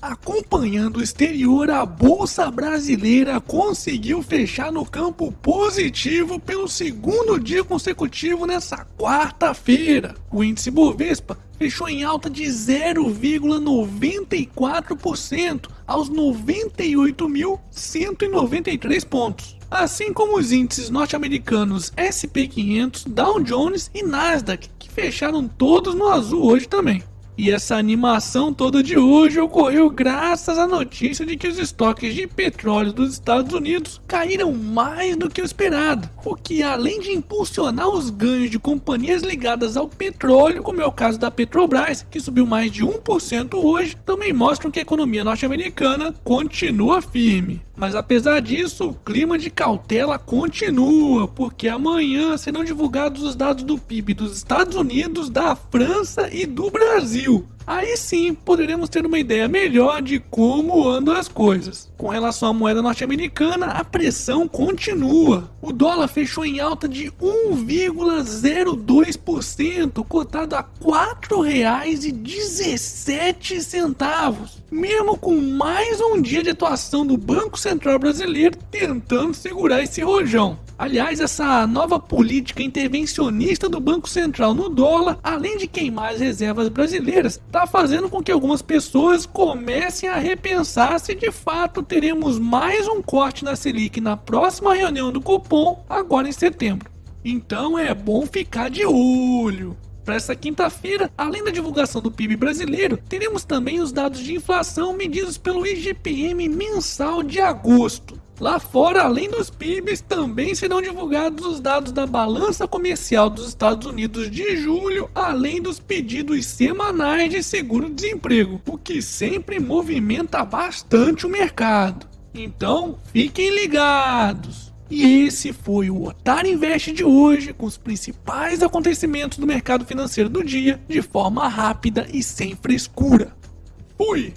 Acompanhando o exterior, a Bolsa Brasileira conseguiu fechar no campo positivo pelo segundo dia consecutivo nessa quarta-feira. O índice Bovespa fechou em alta de 0,94% aos 98.193 pontos. Assim como os índices norte-americanos SP500, Dow Jones e Nasdaq, que fecharam todos no azul hoje também. E essa animação toda de hoje ocorreu graças à notícia de que os estoques de petróleo dos Estados Unidos caíram mais do que o esperado, o que além de impulsionar os ganhos de companhias ligadas ao petróleo, como é o caso da Petrobras, que subiu mais de 1% hoje, também mostram que a economia norte-americana continua firme. Mas apesar disso, o clima de cautela continua, porque amanhã serão divulgados os dados do PIB dos Estados Unidos, da França e do Brasil. Aí sim poderemos ter uma ideia melhor de como andam as coisas. Com relação à moeda norte-americana, a pressão continua. O dólar fechou em alta de 1,02%, cotado a R$ 4,17. Mesmo com mais um dia de atuação do Banco Central Brasileiro tentando segurar esse rojão. Aliás, essa nova política intervencionista do Banco Central no dólar, além de queimar as reservas brasileiras, está fazendo com que algumas pessoas comecem a repensar se de fato teremos mais um corte na Selic na próxima reunião do Copom, agora em setembro. Então é bom ficar de olho. Para essa quinta-feira, além da divulgação do PIB brasileiro, teremos também os dados de inflação medidos pelo IGPM mensal de agosto. Lá fora, além dos PIBs, também serão divulgados os dados da balança comercial dos Estados Unidos de julho, além dos pedidos semanais de seguro-desemprego, o que sempre movimenta bastante o mercado. Então, fiquem ligados! E esse foi o Otário Invest de hoje, com os principais acontecimentos do mercado financeiro do dia, de forma rápida e sem frescura. Fui!